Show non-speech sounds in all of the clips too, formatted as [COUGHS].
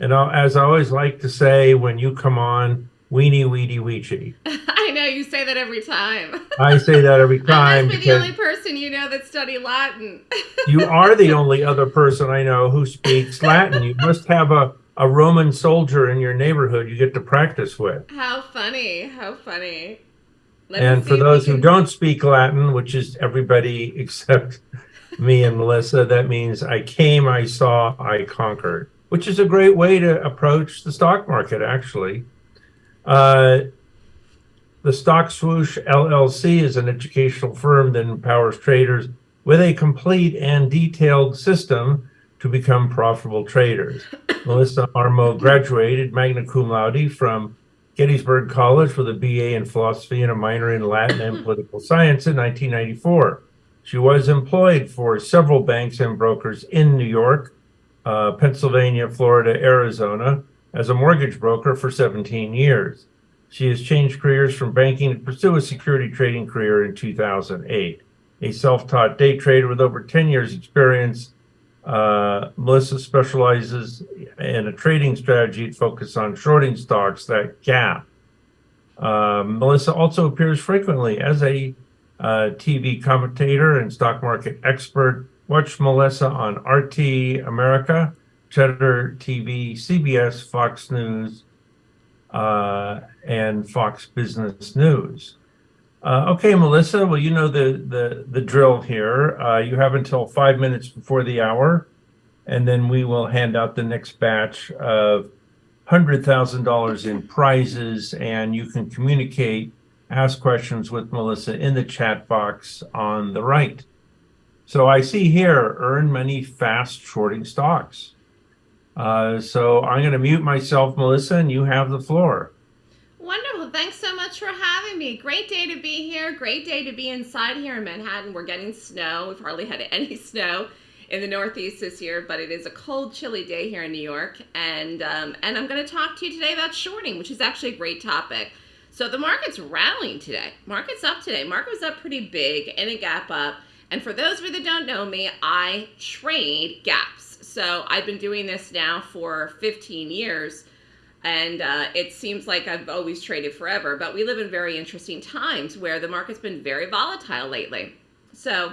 And as I always like to say when you come on, veni vidi vici. [LAUGHS] I know you say that every time. I say that every [LAUGHS] time. I must be the only person you know that study Latin. [LAUGHS] you are the only other person I know who speaks Latin. You must have a, a Roman soldier in your neighborhood you get to practice with. How funny. How funny. Let and for those can... who don't speak Latin, which is everybody except me and Melissa, that means I came, I saw, I conquered, which is a great way to approach the stock market, actually. Uh, the Stock Swoosh LLC is an educational firm that empowers traders with a complete and detailed system to become profitable traders. [COUGHS] Melissa Armo graduated magna cum laude from Gettysburg College with a BA in philosophy and a minor in Latin and [COUGHS] political science in 1994. She was employed for several banks and brokers in New York, uh, Pennsylvania, Florida, Arizona, as a mortgage broker for 17 years. She has changed careers from banking to pursue a security trading career in 2008. A self-taught day trader with over 10 years experience, uh, Melissa specializes in a trading strategy focused on shorting stocks that gap. Uh, Melissa also appears frequently as a uh, TV commentator and stock market expert. Watch Melissa on RT America, Cheddar TV, CBS, Fox News, uh, and Fox Business News. Uh, okay, Melissa, well, you know the, the, the drill here. Uh, you have until five minutes before the hour, and then we will hand out the next batch of $100,000 in prizes, and you can communicate, ask questions with Melissa in the chat box on the right. So I see here, earn money fast shorting stocks. Uh, so I'm going to mute myself, Melissa, and you have the floor. Wonderful. Thanks so much for having me. Great day to be here. Great day to be inside here in Manhattan. We're getting snow. We've hardly had [LAUGHS] any snow in the Northeast this year, but it is a cold, chilly day here in New York. And, um, and I'm going to talk to you today about shorting, which is actually a great topic. So the market's rallying today. Market's up today. Market was up pretty big and a gap up. And for those of you that don't know me, I trade gaps. So I've been doing this now for 15 years and uh, it seems like I've always traded forever, but we live in very interesting times where the market's been very volatile lately. So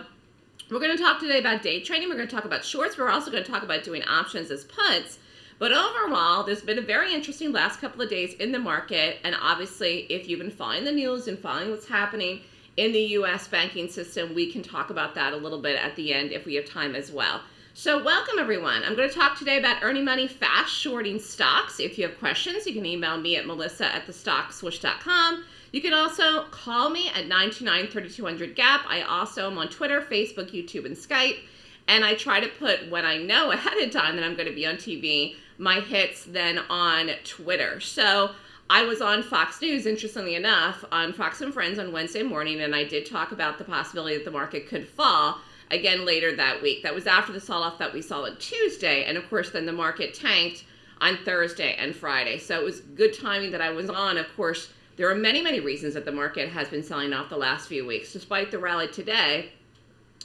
we're going to talk today about day trading. We're going to talk about shorts. We're also going to talk about doing options as puts. But overall, there's been a very interesting last couple of days in the market. And obviously, if you've been following the news and following what's happening in the U.S. banking system, we can talk about that a little bit at the end if we have time as well. So welcome everyone. I'm going to talk today about earning money fast shorting stocks. If you have questions, you can email me at melissa at thestockswoosh.com. You can also call me at 929-3200-GAP. I also am on Twitter, Facebook, YouTube, and Skype. And I try to put, when I know [LAUGHS] ahead of time that I'm going to be on TV, my hits then on Twitter. So I was on Fox News, interestingly enough, on Fox and Friends on Wednesday morning, and I did talk about the possibility that the market could fall again later that week. That was after the sell-off that we saw on Tuesday. And of course, then the market tanked on Thursday and Friday. So it was good timing that I was on. Of course, there are many, many reasons that the market has been selling off the last few weeks. Despite the rally today,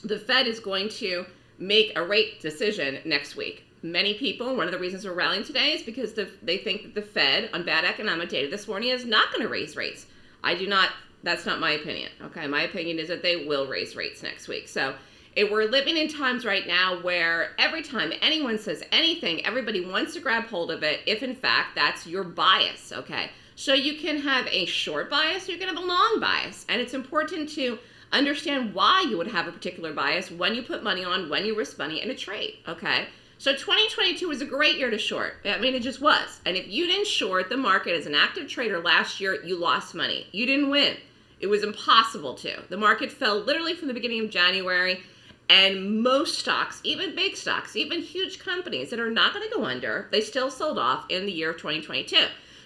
the Fed is going to make a rate decision next week. Many people, one of the reasons we're rallying today is because the, they think that the Fed, on bad economic data this morning, is not going to raise rates. I do not, that's not my opinion. Okay, my opinion is that they will raise rates next week. So it, we're living in times right now where every time anyone says anything, everybody wants to grab hold of it if in fact that's your bias, okay? So you can have a short bias, you can have a long bias. And it's important to understand why you would have a particular bias when you put money on, when you risk money in a trade, okay? So 2022 was a great year to short. I mean, it just was. And if you didn't short the market as an active trader last year, you lost money. You didn't win. It was impossible to. The market fell literally from the beginning of January and most stocks, even big stocks, even huge companies that are not going to go under, they still sold off in the year of 2022.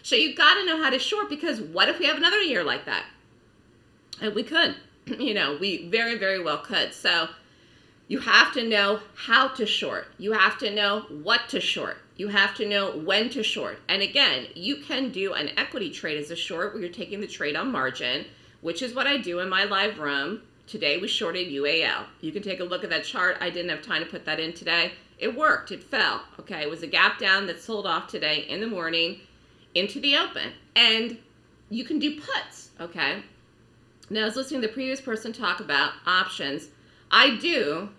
So you've got to know how to short because what if we have another year like that? And we could, [CLEARS THROAT] you know, we very, very well could. So you have to know how to short. You have to know what to short. You have to know when to short. And again, you can do an equity trade as a short where you're taking the trade on margin, which is what I do in my live room Today we shorted UAL. You can take a look at that chart. I didn't have time to put that in today. It worked. It fell. Okay. It was a gap down that sold off today in the morning into the open. And you can do puts. Okay. Now, I was listening to the previous person talk about options. I do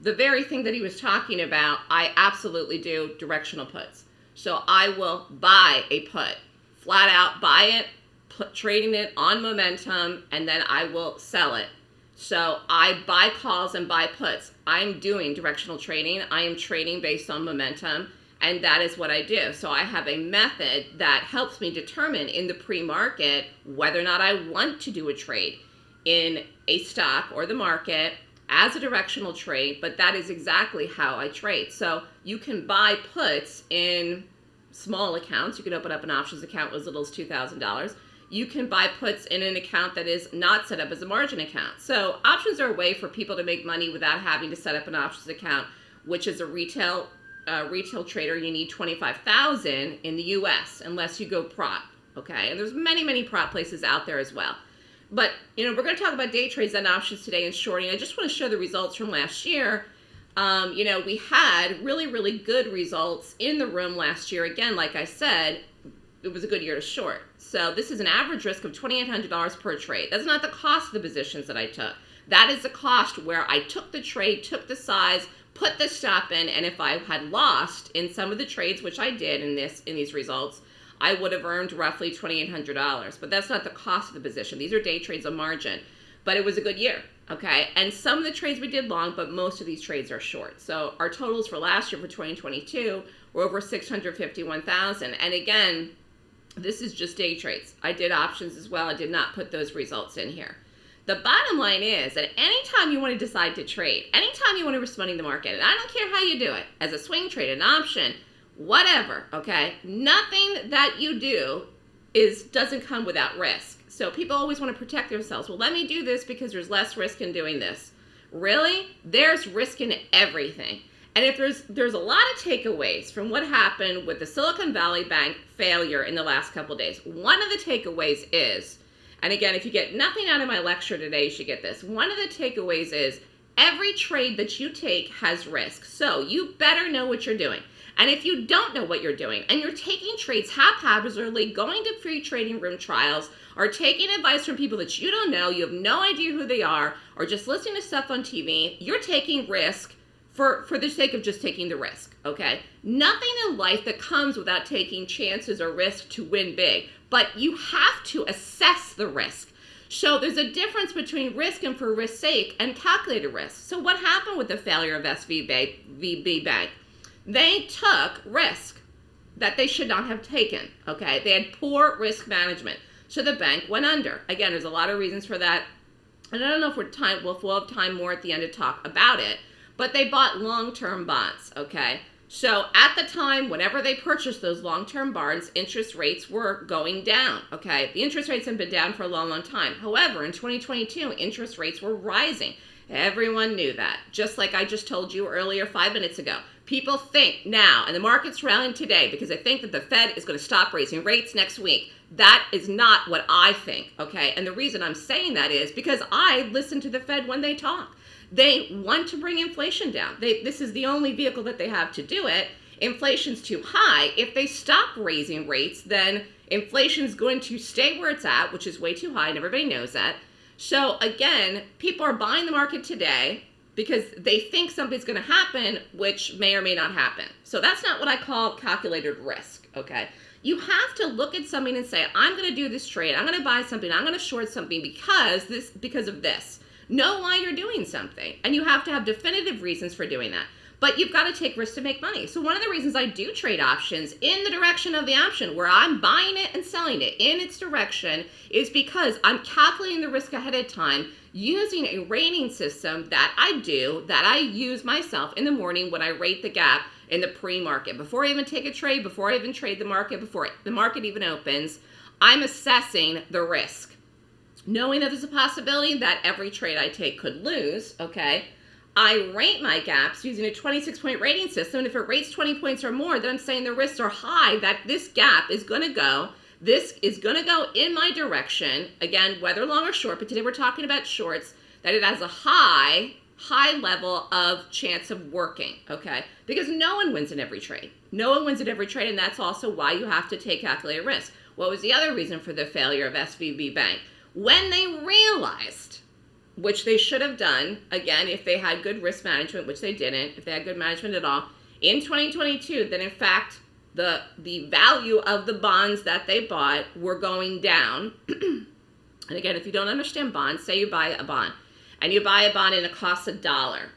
the very thing that he was talking about. I absolutely do directional puts. So I will buy a put, flat out buy it, put, trading it on momentum, and then I will sell it. So I buy calls and buy puts. I'm doing directional trading. I am trading based on momentum, and that is what I do. So I have a method that helps me determine in the pre-market whether or not I want to do a trade in a stock or the market as a directional trade, but that is exactly how I trade. So you can buy puts in small accounts. You can open up an options account with as little as $2,000. You can buy puts in an account that is not set up as a margin account. So options are a way for people to make money without having to set up an options account, which is a retail uh, retail trader. You need 25,000 in the U.S. unless you go prop. Okay, and there's many many prop places out there as well. But, you know, we're going to talk about day trades and options today and shorting. I just want to show the results from last year. Um, you know, we had really, really good results in the room last year. Again, like I said, it was a good year to short. So this is an average risk of $2,800 per trade. That's not the cost of the positions that I took. That is the cost where I took the trade, took the size, put the stop in, and if I had lost in some of the trades, which I did in this in these results, I would have earned roughly $2,800. But that's not the cost of the position. These are day trades on margin. But it was a good year, okay? And some of the trades we did long, but most of these trades are short. So our totals for last year for 2022 were over 651,000. And again, this is just day trades. I did options as well. I did not put those results in here. The bottom line is that anytime you want to decide to trade, anytime you want to risk money in the market, and I don't care how you do it, as a swing trade, an option, whatever, okay? Nothing that you do is doesn't come without risk. So people always want to protect themselves. Well, let me do this because there's less risk in doing this. Really? There's risk in everything. And if there's there's a lot of takeaways from what happened with the Silicon Valley Bank failure in the last couple days. One of the takeaways is, and again, if you get nothing out of my lecture today, you should get this. One of the takeaways is every trade that you take has risk. So you better know what you're doing. And if you don't know what you're doing and you're taking trades haphazardly, going to free trading room trials, or taking advice from people that you don't know, you have no idea who they are, or just listening to stuff on TV, you're taking risk for, for the sake of just taking the risk, okay? Nothing in life that comes without taking chances or risk to win big, but you have to assess the risk. So there's a difference between risk and for risk's sake and calculated risk. So what happened with the failure of SVB Bank? They took risk that they should not have taken. Okay, they had poor risk management, so the bank went under. Again, there's a lot of reasons for that, and I don't know if we're time. We'll, we'll have time more at the end to talk about it. But they bought long-term bonds. Okay, so at the time, whenever they purchased those long-term bonds, interest rates were going down. Okay, the interest rates have been down for a long, long time. However, in 2022, interest rates were rising. Everyone knew that. Just like I just told you earlier, five minutes ago. People think now, and the market's rallying today because they think that the Fed is going to stop raising rates next week. That is not what I think, okay? And the reason I'm saying that is because I listen to the Fed when they talk. They want to bring inflation down. They, this is the only vehicle that they have to do it. Inflation's too high. If they stop raising rates, then inflation's going to stay where it's at, which is way too high, and everybody knows that. So again, people are buying the market today because they think something's going to happen, which may or may not happen. So that's not what I call calculated risk, okay? You have to look at something and say, I'm going to do this trade. I'm going to buy something. I'm going to short something because this because of this. Know why you're doing something. And you have to have definitive reasons for doing that. But you've got to take risks to make money. So one of the reasons I do trade options in the direction of the option where I'm buying it and selling it in its direction is because I'm calculating the risk ahead of time using a rating system that I do, that I use myself in the morning when I rate the gap in the pre-market. Before I even take a trade, before I even trade the market, before the market even opens, I'm assessing the risk. Knowing that there's a possibility that every trade I take could lose, okay, I rate my gaps using a 26 point rating system. And if it rates 20 points or more, then I'm saying the risks are high that this gap is going to go. This is going to go in my direction. Again, whether long or short, but today we're talking about shorts, that it has a high high level of chance of working, okay? Because no one wins in every trade. No one wins in every trade, and that's also why you have to take calculated risk. What was the other reason for the failure of SVB Bank? When they realized, which they should have done, again, if they had good risk management, which they didn't, if they had good management at all, in 2022, then in fact the the value of the bonds that they bought were going down. [CLEARS THROAT] and again, if you don't understand bonds, say you buy a bond and you buy a bond and it costs a dollar.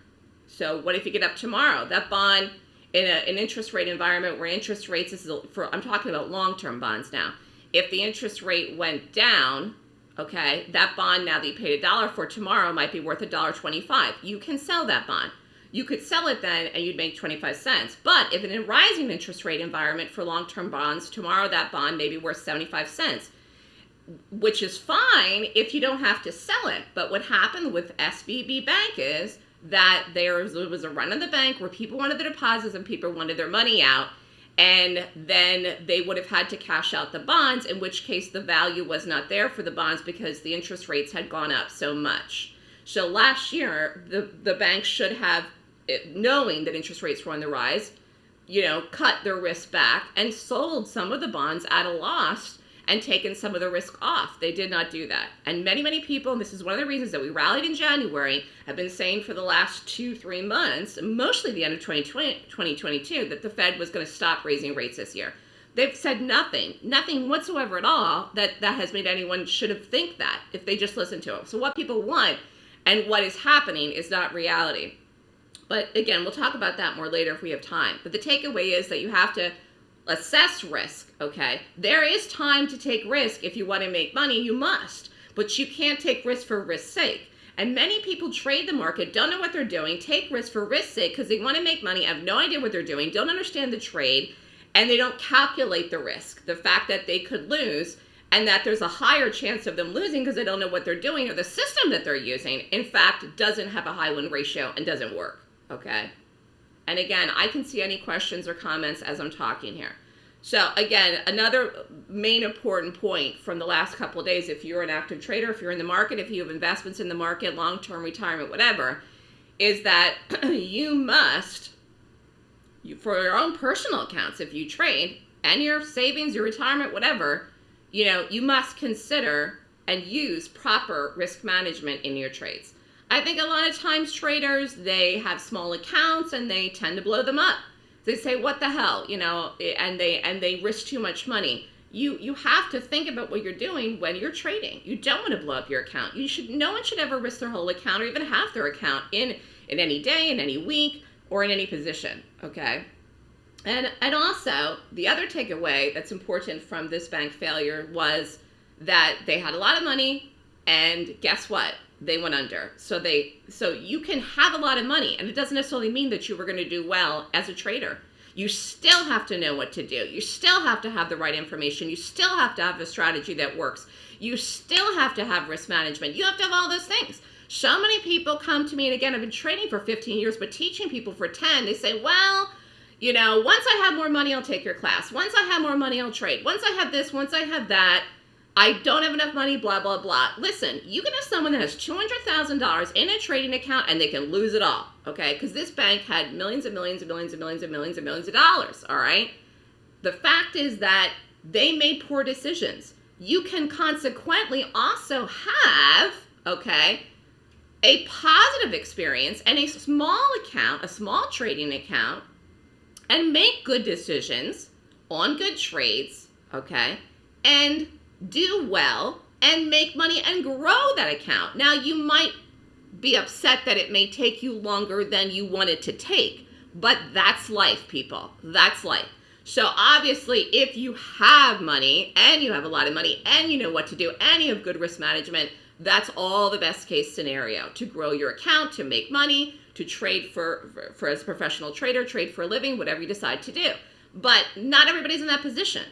So what if you get up tomorrow? That bond in a, an interest rate environment where interest rates is for I'm talking about long-term bonds now. If the interest rate went down, okay, that bond now that you paid a dollar for tomorrow might be worth a dollar twenty-five. You can sell that bond. You could sell it then and you'd make 25 cents. But if in a rising interest rate environment for long-term bonds, tomorrow that bond may be worth 75 cents which is fine if you don't have to sell it. But what happened with SVB Bank is that there was, there was a run on the bank where people wanted their deposits and people wanted their money out. And then they would have had to cash out the bonds, in which case the value was not there for the bonds because the interest rates had gone up so much. So last year, the, the bank should have, eh, knowing that interest rates were on the rise, you know, cut their risk back and sold some of the bonds at a loss and taken some of the risk off. They did not do that. And many, many people, and this is one of the reasons that we rallied in January, have been saying for the last two, three months, mostly the end of 2020, 2022, that the Fed was going to stop raising rates this year. They've said nothing, nothing whatsoever at all that, that has made anyone should have think that if they just listen to it. So what people want and what is happening is not reality. But again, we'll talk about that more later if we have time. But the takeaway is that you have to assess risk, okay? There is time to take risk. If you want to make money, you must. But you can't take risk for risk's sake. And many people trade the market, don't know what they're doing, take risk for risk's sake because they want to make money, have no idea what they're doing, don't understand the trade, and they don't calculate the risk. The fact that they could lose and that there's a higher chance of them losing because they don't know what they're doing or the system that they're using, in fact, doesn't have a high win ratio and doesn't work, okay? And again, I can see any questions or comments as I'm talking here. So again, another main important point from the last couple of days, if you're an active trader, if you're in the market, if you have investments in the market, long-term retirement, whatever, is that [CLEARS THROAT] you must, you, for your own personal accounts, if you trade, and your savings, your retirement, whatever, you know, you must consider and use proper risk management in your trades. I think a lot of times traders, they have small accounts and they tend to blow them up. They say, what the hell, you know, eh, and they and they risk too much money. You you have to think about what you're doing when you're trading. You don't want to blow up your account. You should no one should ever risk their whole account or even half their account in in any day, in any week, or in any position. Okay. And and also the other takeaway that's important from this bank failure was that they had a lot of money and guess what? They went under. So they so you can have a lot of money and it doesn't necessarily mean that you were going to do well as a trader. You still have to know what to do. You still have to have the right information. You still have to have a strategy that works. You still have to have risk management. You have to have all those things. So many people come to me, and again, I've been training for 15 years, but teaching people for 10. They say, well, you know, once I have more money, I'll take your class. Once I have more money, I'll trade. Once I have this, once I have that, I don't have enough money, blah, blah, blah. Listen, you can have someone that has $200,000 in a trading account and they can lose it all, okay? Because this bank had millions and millions and millions and millions and millions and millions of dollars, all right? The fact is that they made poor decisions. You can consequently also have, okay, a positive experience and a small account, a small trading account, and make good decisions on good trades, okay? And do well and make money and grow that account. Now, you might be upset that it may take you longer than you want it to take, but that's life, people. That's life. So obviously, if you have money and you have a lot of money and you know what to do and you have good risk management, that's all the best case scenario to grow your account, to make money, to trade for, for, for as a professional trader, trade for a living, whatever you decide to do. But not everybody's in that position.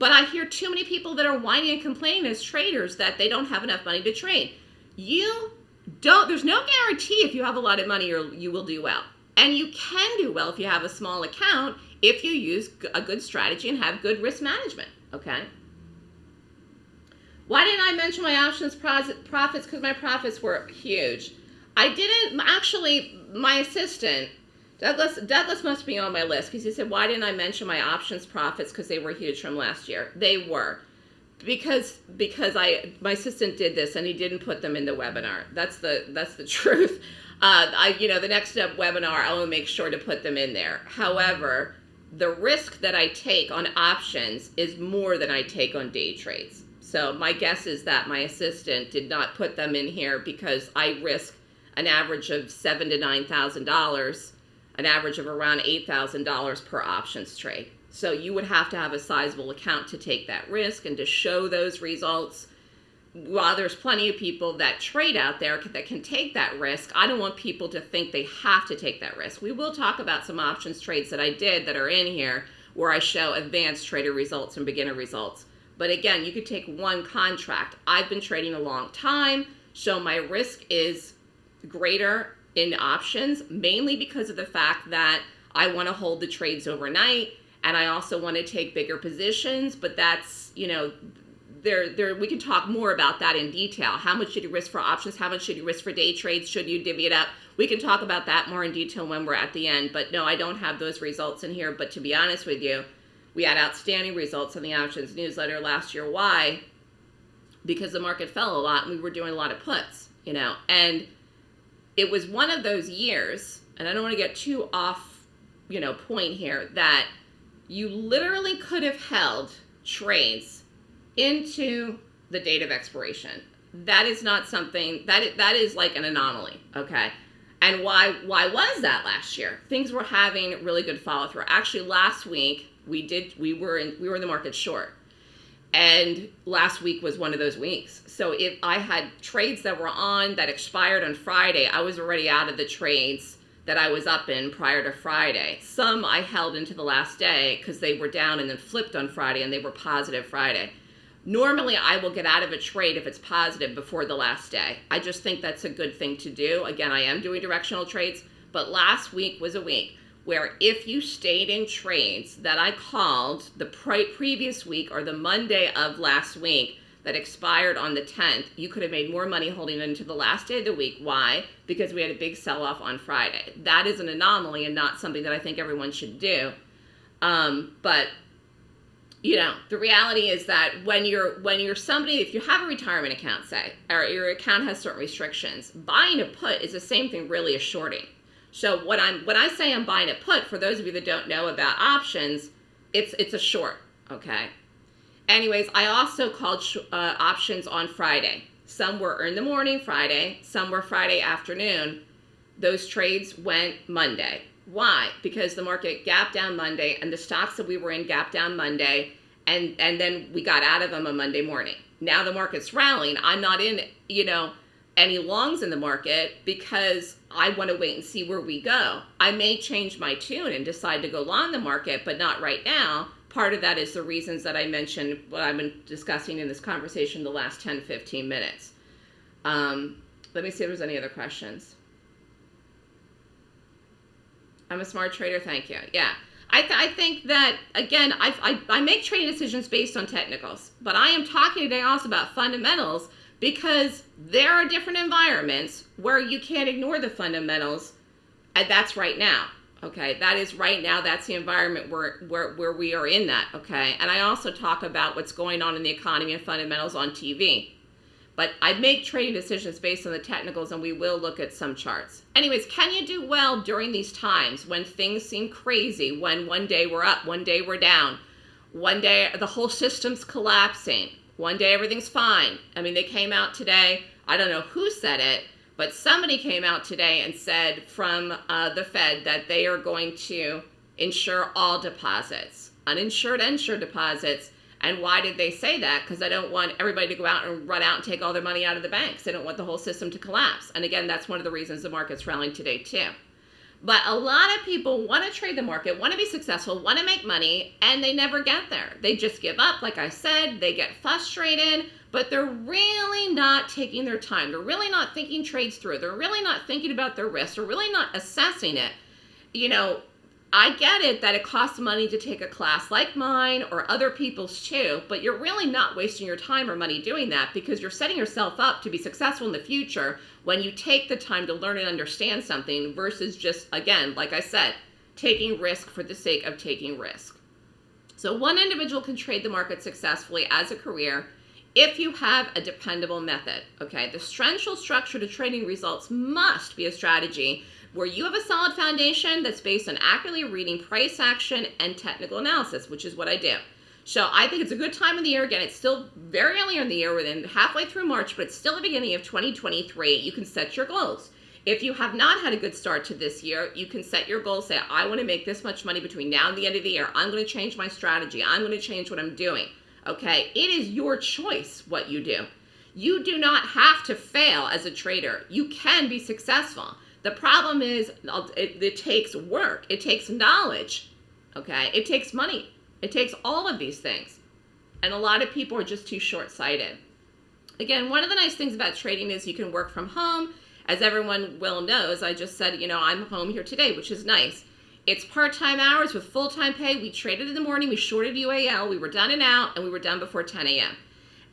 But I hear too many people that are whining and complaining as traders that they don't have enough money to trade. You don't, there's no guarantee if you have a lot of money or you will do well. And you can do well if you have a small account if you use a good strategy and have good risk management, okay? Why didn't I mention my options profits? Because my profits were huge. I didn't actually. My assistant, Douglas, Douglas must be on my list because he said, "Why didn't I mention my options profits because they were huge from last year? They were." because because I my assistant did this and he didn't put them in the webinar. That's the that's the [LAUGHS] truth. Uh, I you know the next webinar I will make sure to put them in there. However, the risk that I take on options is more than I take on day trades. So my guess is that my assistant did not put them in here because I risk an average of seven to nine thousand dollars, an average of around eight thousand dollars per options trade. So you would have to have a sizable account to take that risk and to show those results. While there's plenty of people that trade out there that can take that risk, I don't want people to think they have to take that risk. We will talk about some options trades that I did that are in here where I show advanced trader results and beginner results. But again, you could take one contract. I've been trading a long time, so my risk is greater in options, mainly because of the fact that I want to hold the trades overnight and I also want to take bigger positions, but that's, you know, there, there, we can talk more about that in detail. How much should you risk for options? How much should you risk for day trades? Should you divvy it up? We can talk about that more in detail when we're at the end. But no, I don't have those results in here. But to be honest with you, we had outstanding results in the options newsletter last year. Why? Because the market fell a lot and we were doing a lot of puts, you know. And it was one of those years, and I don't want to get too off, you know, point here, that – you literally could have held trades into the date of expiration. That is not something that that is like an anomaly, okay? And why why was that last year? Things were having really good follow through. Actually, last week we did we were in we were in the market short, and last week was one of those weeks. So if I had trades that were on that expired on Friday, I was already out of the trades that I was up in prior to Friday. Some I held into the last day because they were down and then flipped on Friday and they were positive Friday. Normally, I will get out of a trade if it's positive before the last day. I just think that's a good thing to do. Again, I am doing directional trades, but last week was a week where if you stayed in trades that I called the pre previous week or the Monday of last week, that expired on the 10th, you could have made more money holding it into the last day of the week. Why? Because we had a big sell off on Friday. That is an anomaly and not something that I think everyone should do. Um, but you know, the reality is that when you're when you're somebody, if you have a retirement account, say, or your account has certain restrictions, buying a put is the same thing really as shorting. So what I'm when I say I'm buying a put, for those of you that don't know about options, it's it's a short, okay? Anyways, I also called uh, options on Friday. Some were in the morning Friday, some were Friday afternoon. Those trades went Monday. Why? Because the market gapped down Monday and the stocks that we were in gapped down Monday and and then we got out of them on Monday morning. Now the market's rallying. I'm not in, you know, any longs in the market because I want to wait and see where we go. I may change my tune and decide to go long the market, but not right now part of that is the reasons that I mentioned what I've been discussing in this conversation the last 10, 15 minutes. Um, let me see if there's any other questions. I'm a smart trader, thank you. Yeah. I, th I think that, again, I, I, I make trading decisions based on technicals, but I am talking today also about fundamentals because there are different environments where you can't ignore the fundamentals, and that's right now. Okay, that is right now, that's the environment where, where, where we are in that, okay? And I also talk about what's going on in the economy and fundamentals on TV. But I make trading decisions based on the technicals and we will look at some charts. Anyways, can you do well during these times when things seem crazy, when one day we're up, one day we're down, one day the whole system's collapsing, one day everything's fine. I mean, they came out today, I don't know who said it, but somebody came out today and said from uh, the Fed that they are going to insure all deposits, uninsured, insured deposits. And why did they say that? Because I don't want everybody to go out and run out and take all their money out of the banks. They don't want the whole system to collapse. And again, that's one of the reasons the market's rallying today too. But a lot of people want to trade the market, want to be successful, want to make money, and they never get there. They just give up, like I said, they get frustrated, but they're really not taking their time. They're really not thinking trades through. They're really not thinking about their risk. They're really not assessing it. You know, I get it that it costs money to take a class like mine or other people's too, but you're really not wasting your time or money doing that because you're setting yourself up to be successful in the future when you take the time to learn and understand something versus just, again, like I said, taking risk for the sake of taking risk. So one individual can trade the market successfully as a career if you have a dependable method. Okay, the central structure to trading results must be a strategy where you have a solid foundation that's based on accurately reading price action and technical analysis, which is what I do. So I think it's a good time of the year. Again, it's still very early in the year, within halfway through March, but it's still the beginning of 2023. You can set your goals. If you have not had a good start to this year, you can set your goals. Say, I want to make this much money between now and the end of the year. I'm going to change my strategy. I'm going to change what I'm doing. Okay, it is your choice what you do. You do not have to fail as a trader. You can be successful. The problem is it, it takes work. It takes knowledge. Okay, it takes money. It takes all of these things. And a lot of people are just too short-sighted. Again, one of the nice things about trading is you can work from home. As everyone well knows, I just said, you know, I'm home here today, which is nice. It's part-time hours with full-time pay. We traded in the morning, we shorted UAL, we were done and out, and we were done before 10 a.m.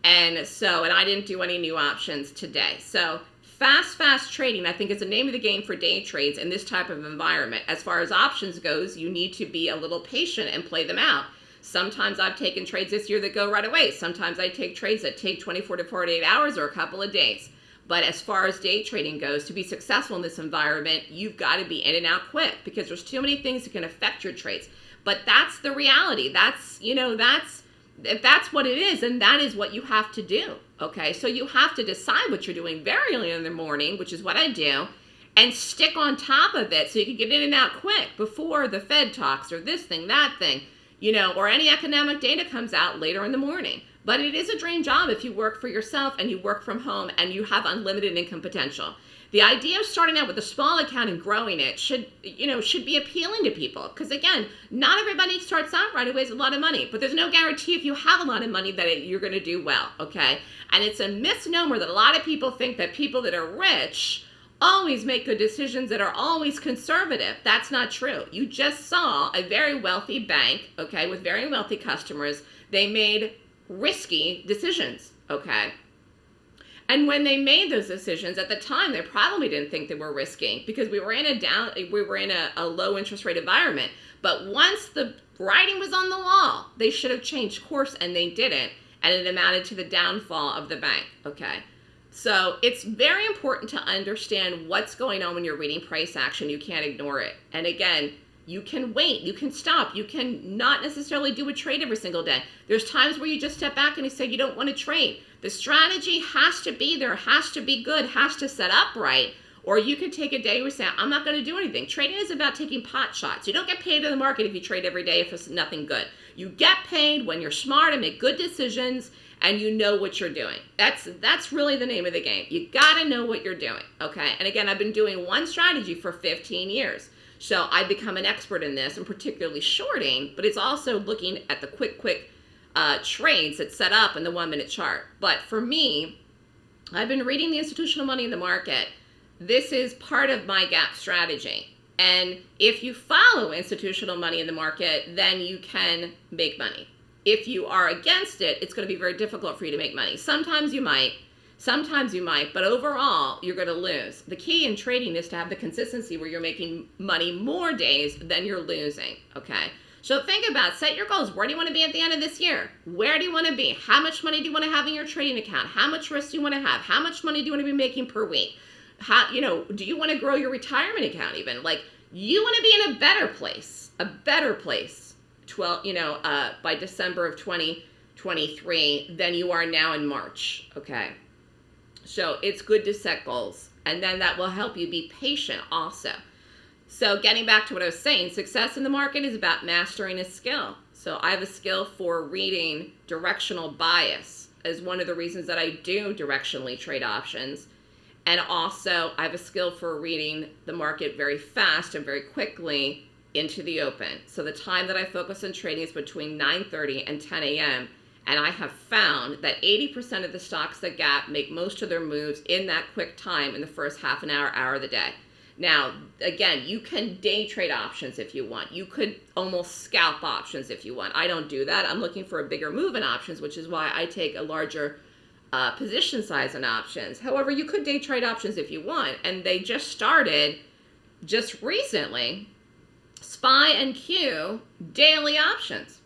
And so, and I didn't do any new options today. So fast, fast trading, I think is the name of the game for day trades in this type of environment. As far as options goes, you need to be a little patient and play them out. Sometimes I've taken trades this year that go right away. Sometimes I take trades that take 24 to 48 hours or a couple of days. But as far as day trading goes, to be successful in this environment, you've got to be in and out quick because there's too many things that can affect your trades. But that's the reality. That's, you know, that's, if that's what it is, and that is what you have to do. Okay. So you have to decide what you're doing very early in the morning, which is what I do, and stick on top of it so you can get in and out quick before the Fed talks or this thing, that thing, you know, or any economic data comes out later in the morning. But it is a dream job if you work for yourself and you work from home and you have unlimited income potential. The idea of starting out with a small account and growing it should, you know, should be appealing to people. Because again, not everybody starts out right away with a lot of money, but there's no guarantee if you have a lot of money that it, you're going to do well. Okay, and it's a misnomer that a lot of people think that people that are rich always make good decisions that are always conservative. That's not true. You just saw a very wealthy bank, okay, with very wealthy customers. They made risky decisions, okay? And when they made those decisions at the time, they probably didn't think they were risky because we were in a down, we were in a, a low interest rate environment. But once the writing was on the wall, they should have changed course and they didn't. And it amounted to the downfall of the bank, okay? So it's very important to understand what's going on when you're reading price action. You can't ignore it. And again, you can wait, you can stop, you can not necessarily do a trade every single day. There's times where you just step back and you say you don't want to trade. The strategy has to be there, has to be good, has to set up right. Or you can take a day where you say, I'm not going to do anything. Trading is about taking pot shots. You don't get paid in the market if you trade every day if it's nothing good. You get paid when you're smart and make good decisions and you know what you're doing. That's that's really the name of the game. You got to know what you're doing, okay? And again, I've been doing one strategy for 15 years. So I've become an expert in this and particularly shorting, but it's also looking at the quick, quick uh, trades that set up in the one minute chart. But for me, I've been reading the institutional money in the market. This is part of my gap strategy. And if you follow institutional money in the market, then you can make money. If you are against it, it's going to be very difficult for you to make money. Sometimes you might, Sometimes you might, but overall, you're going to lose. The key in trading is to have the consistency where you're making money more days than you're losing, okay? So think about, set your goals. Where do you want to be at the end of this year? Where do you want to be? How much money do you want to have in your trading account? How much risk do you want to have? How much money do you want to be making per week? How, you know, do you want to grow your retirement account even? Like, you want to be in a better place, a better place, 12, you know, uh, by December of 2023 than you are now in March, okay? So it's good to set goals. And then that will help you be patient also. So getting back to what I was saying, success in the market is about mastering a skill. So I have a skill for reading directional bias as one of the reasons that I do directionally trade options. And also I have a skill for reading the market very fast and very quickly into the open. So the time that I focus on trading is between 9.30 and 10 a.m. And I have found that 80% of the stocks that gap make most of their moves in that quick time in the first half an hour, hour of the day. Now, again, you can day trade options if you want. You could almost scalp options if you want. I don't do that. I'm looking for a bigger move in options, which is why I take a larger uh, position size in options. However, you could day trade options if you want, and they just started just recently. SPY and Q daily options.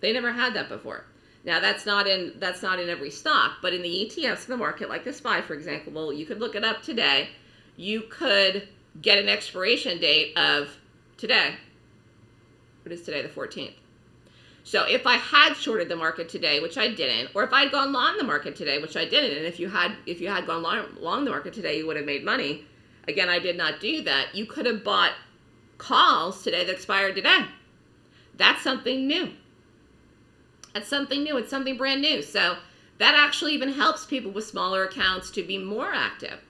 They never had that before. Now that's not in that's not in every stock, but in the ETFs in the market, like the SPY, for example, well, you could look it up today. You could get an expiration date of today. What is today, the 14th? So if I had shorted the market today, which I didn't, or if I'd gone long the market today, which I didn't, and if you had if you had gone long, long the market today, you would have made money. Again, I did not do that. You could have bought calls today that expired today. That's something new. That's something new. It's something brand new. So that actually even helps people with smaller accounts to be more active.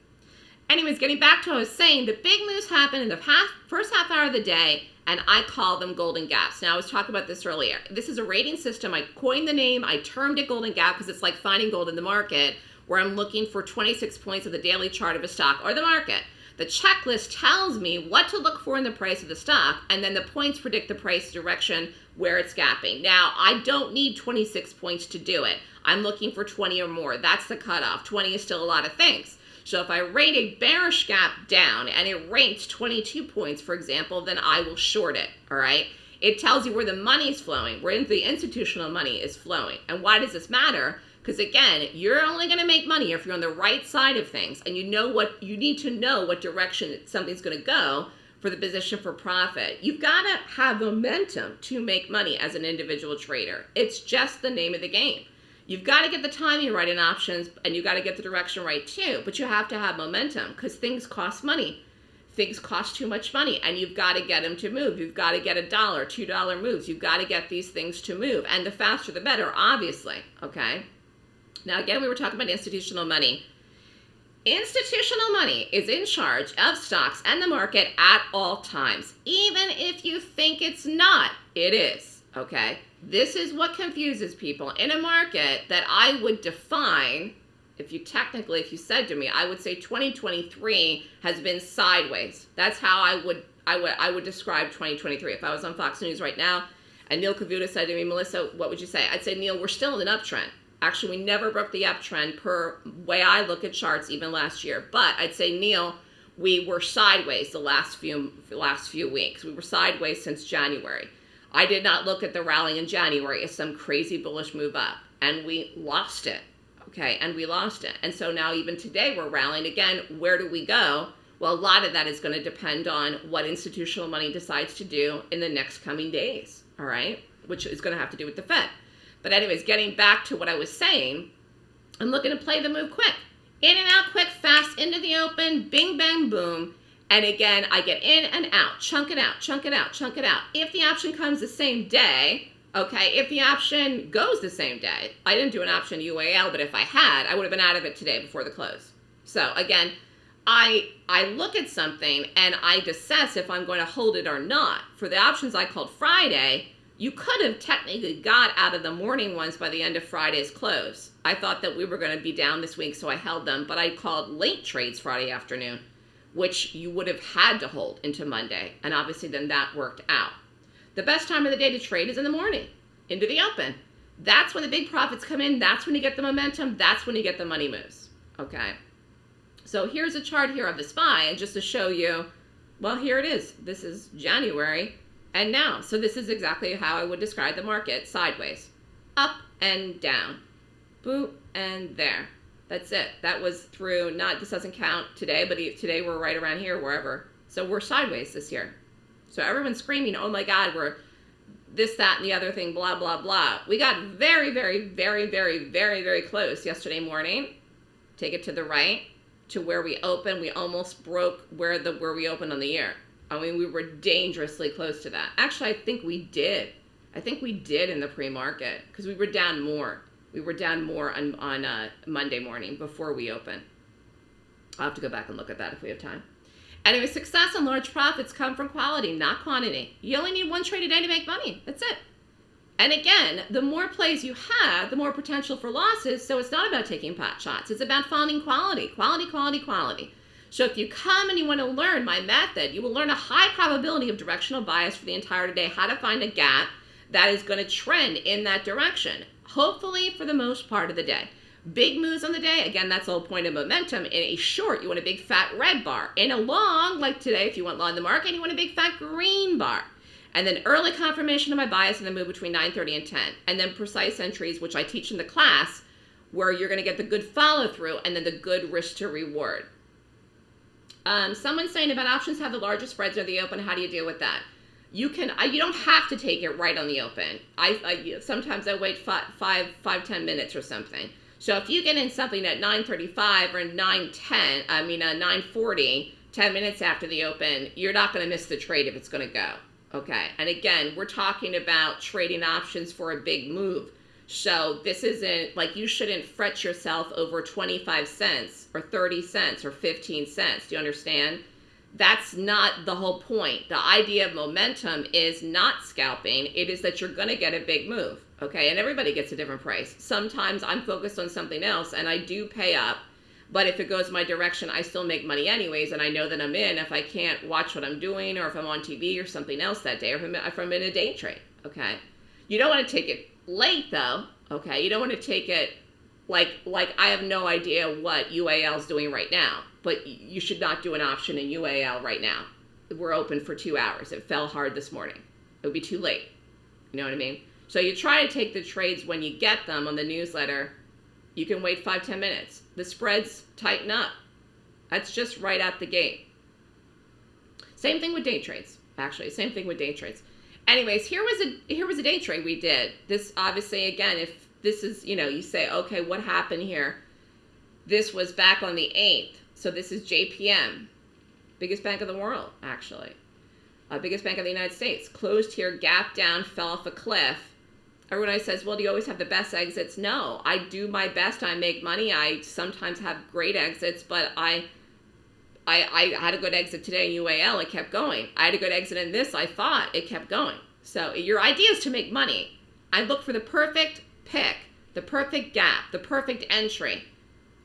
Anyways, getting back to what I was saying, the big moves happen in the first half hour of the day, and I call them golden gaps. Now, I was talking about this earlier. This is a rating system. I coined the name. I termed it golden gap because it's like finding gold in the market, where I'm looking for 26 points of the daily chart of a stock or the market. The checklist tells me what to look for in the price of the stock, and then the points predict the price direction where it's gapping. Now, I don't need 26 points to do it. I'm looking for 20 or more. That's the cutoff. 20 is still a lot of things. So if I rate a bearish gap down and it rates 22 points, for example, then I will short it, all right? It tells you where the money is flowing, where the institutional money is flowing. And why does this matter? Because again, you're only going to make money if you're on the right side of things and you know what you need to know what direction something's going to go for the position for profit. You've got to have momentum to make money as an individual trader. It's just the name of the game. You've got to get the timing right in options and you've got to get the direction right too, but you have to have momentum because things cost money. Things cost too much money and you've got to get them to move. You've got to get a dollar, two dollar moves. You've got to get these things to move. And the faster the better, obviously. Okay. Now, again, we were talking about institutional money. Institutional money is in charge of stocks and the market at all times. Even if you think it's not, it is. Okay. This is what confuses people in a market that I would define. If you technically, if you said to me, I would say 2023 has been sideways. That's how I would I would I would describe 2023. If I was on Fox News right now and Neil Cavuto said to me, Melissa, what would you say? I'd say, Neil, we're still in an uptrend. Actually, we never broke the uptrend per way I look at charts even last year. But I'd say, Neil, we were sideways the last few last few weeks. We were sideways since January. I did not look at the rally in January as some crazy bullish move up, and we lost it. Okay, and we lost it. And so now even today we're rallying again. Where do we go? Well, a lot of that is going to depend on what institutional money decides to do in the next coming days. All right, which is going to have to do with the Fed. But anyways, getting back to what I was saying, I'm looking to play the move quick. In and out quick, fast, into the open, bing, bang, boom. And again, I get in and out, chunk it out, chunk it out, chunk it out. If the option comes the same day, okay, if the option goes the same day, I didn't do an option UAL, but if I had, I would have been out of it today before the close. So again, I I look at something and I assess if I'm going to hold it or not. For the options I called Friday, you could have technically got out of the morning ones by the end of Friday's close. I thought that we were going to be down this week, so I held them, but I called late trades Friday afternoon, which you would have had to hold into Monday, and obviously then that worked out. The best time of the day to trade is in the morning, into the open. That's when the big profits come in. That's when you get the momentum. That's when you get the money moves. Okay. So here's a chart here of the SPY, and just to show you, well, here it is. This is January and now. So this is exactly how I would describe the market sideways, up and down, boop, and there. That's it. That was through, not, this doesn't count today, but today we're right around here, wherever. So we're sideways this year. So everyone's screaming, oh my God, we're this, that, and the other thing, blah, blah, blah. We got very, very, very, very, very, very close yesterday morning. Take it to the right to where we opened. We almost broke where the where we opened on the year. I mean, we were dangerously close to that. Actually, I think we did. I think we did in the pre-market because we were down more. We were down more on, on uh, Monday morning before we open. I'll have to go back and look at that if we have time. Anyway, success and large profits come from quality, not quantity. You only need one trade a day to make money. That's it. And again, the more plays you have, the more potential for losses. So it's not about taking pot shots. It's about finding quality, quality, quality, quality. So if you come and you want to learn my method, you will learn a high probability of directional bias for the entire day, how to find a gap that is going to trend in that direction, hopefully for the most part of the day. Big moves on the day, again, that's the whole point of momentum. In a short, you want a big fat red bar. In a long, like today, if you want long the market, you want a big fat green bar. And then early confirmation of my bias in the move between 9.30 and 10. And then precise entries, which I teach in the class, where you're going to get the good follow through and then the good risk to reward. Um, someone's saying about options have the largest spreads or the open. How do you deal with that? You can. I, you don't have to take it right on the open. I, I sometimes I wait five, five, five, ten minutes or something. So if you get in something at 9:35 or 9:10, I mean uh, 9:40, 10 minutes after the open, you're not going to miss the trade if it's going to go. Okay. And again, we're talking about trading options for a big move. So this isn't like you shouldn't fret yourself over 25 cents or 30 cents or 15 cents. Do you understand? That's not the whole point. The idea of momentum is not scalping. It is that you're going to get a big move. Okay. And everybody gets a different price. Sometimes I'm focused on something else and I do pay up. But if it goes my direction, I still make money anyways. And I know that I'm in if I can't watch what I'm doing or if I'm on TV or something else that day or if I'm in a day trade. Okay. You don't want to take it late though, okay? You don't want to take it like like I have no idea what UAL is doing right now, but you should not do an option in UAL right now. We're open for two hours. It fell hard this morning. It would be too late. You know what I mean? So you try to take the trades when you get them on the newsletter. You can wait five ten minutes. The spreads tighten up. That's just right at the gate. Same thing with day trades, actually. Same thing with day trades anyways, here was a here was a day trade we did. This obviously again, if this is you know you say okay, what happened here? This was back on the eighth, so this is JPM, biggest bank of the world actually, uh, biggest bank of the United States. Closed here, gap down, fell off a cliff. Everyone says, well, do you always have the best exits? No, I do my best. I make money. I sometimes have great exits, but I I, I had a good exit today in UAL, it kept going. I had a good exit in this, I thought it kept going. So your idea is to make money. I look for the perfect pick, the perfect gap, the perfect entry.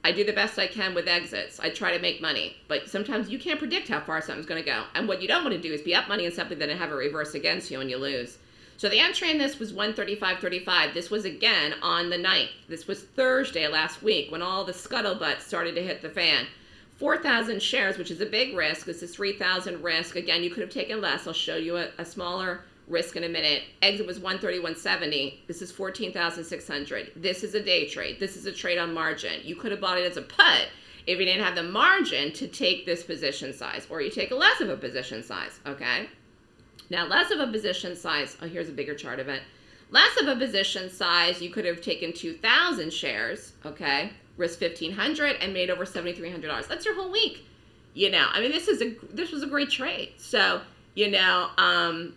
I do the best I can with exits. I try to make money, but sometimes you can't predict how far something's going to go. And what you don't want to do is be up money in something then have a reverse against you and you lose. So the entry in this was 135.35. This was again on the 9th. This was Thursday last week when all the scuttlebutt started to hit the fan. 4,000 shares, which is a big risk. This is 3,000 risk. Again, you could have taken less. I'll show you a, a smaller risk in a minute. Exit was 131.70. This is 14,600. This is a day trade. This is a trade on margin. You could have bought it as a put if you didn't have the margin to take this position size, or you take less of a position size, okay? Now, less of a position size, oh, here's a bigger chart of it. Less of a position size, you could have taken 2,000 shares, okay? risked 1500 and made over $7,300. That's your whole week. You know, I mean, this is a, this was a great trade. So, you know, um,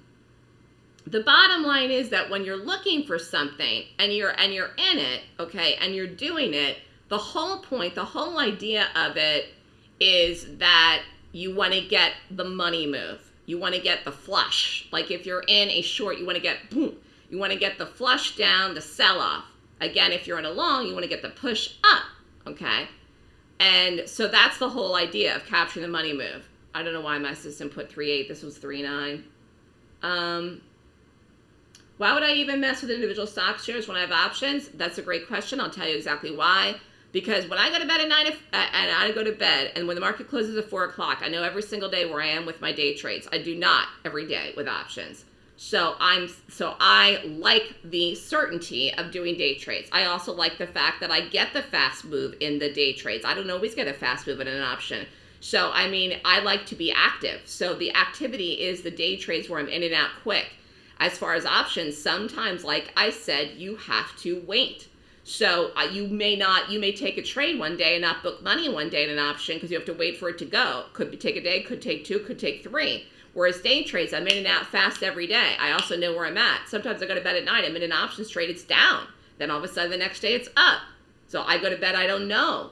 the bottom line is that when you're looking for something and you're, and you're in it, okay, and you're doing it, the whole point, the whole idea of it is that you want to get the money move. You want to get the flush. Like if you're in a short, you want to get boom. You want to get the flush down, the sell off. Again, if you're in a long, you want to get the push up, okay? And so that's the whole idea of capturing the money move. I don't know why my system put 3.8. This was 3.9. Um, why would I even mess with individual stock shares when I have options? That's a great question. I'll tell you exactly why. Because when I go to bed at 9, and I go to bed, and when the market closes at 4 o'clock, I know every single day where I am with my day trades. I do not every day with options. So I'm so I like the certainty of doing day trades. I also like the fact that I get the fast move in the day trades. I don't always get a fast move in an option. So I mean, I like to be active. So the activity is the day trades where I'm in and out quick. As far as options, sometimes like I said, you have to wait. So uh, you may not, you may take a trade one day and not book money one day in an option because you have to wait for it to go. Could be, take a day, could take two, could take three. Whereas day trades, I'm in and out fast every day. I also know where I'm at. Sometimes I go to bed at night. I'm in an options trade. It's down. Then all of a sudden the next day it's up. So I go to bed. I don't know.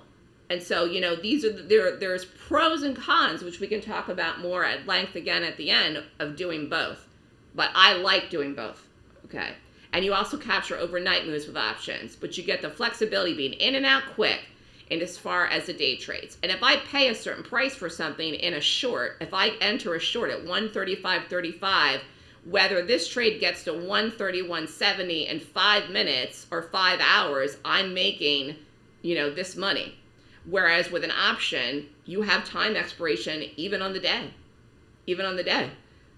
And so you know these are the, there. There's pros and cons, which we can talk about more at length again at the end of doing both. But I like doing both. Okay. And you also capture overnight moves with options, but you get the flexibility being in and out quick in as far as the day trades. And if I pay a certain price for something in a short, if I enter a short at 135.35, whether this trade gets to 131.70 in five minutes or five hours, I'm making, you know, this money. Whereas with an option, you have time expiration even on the day, even on the day.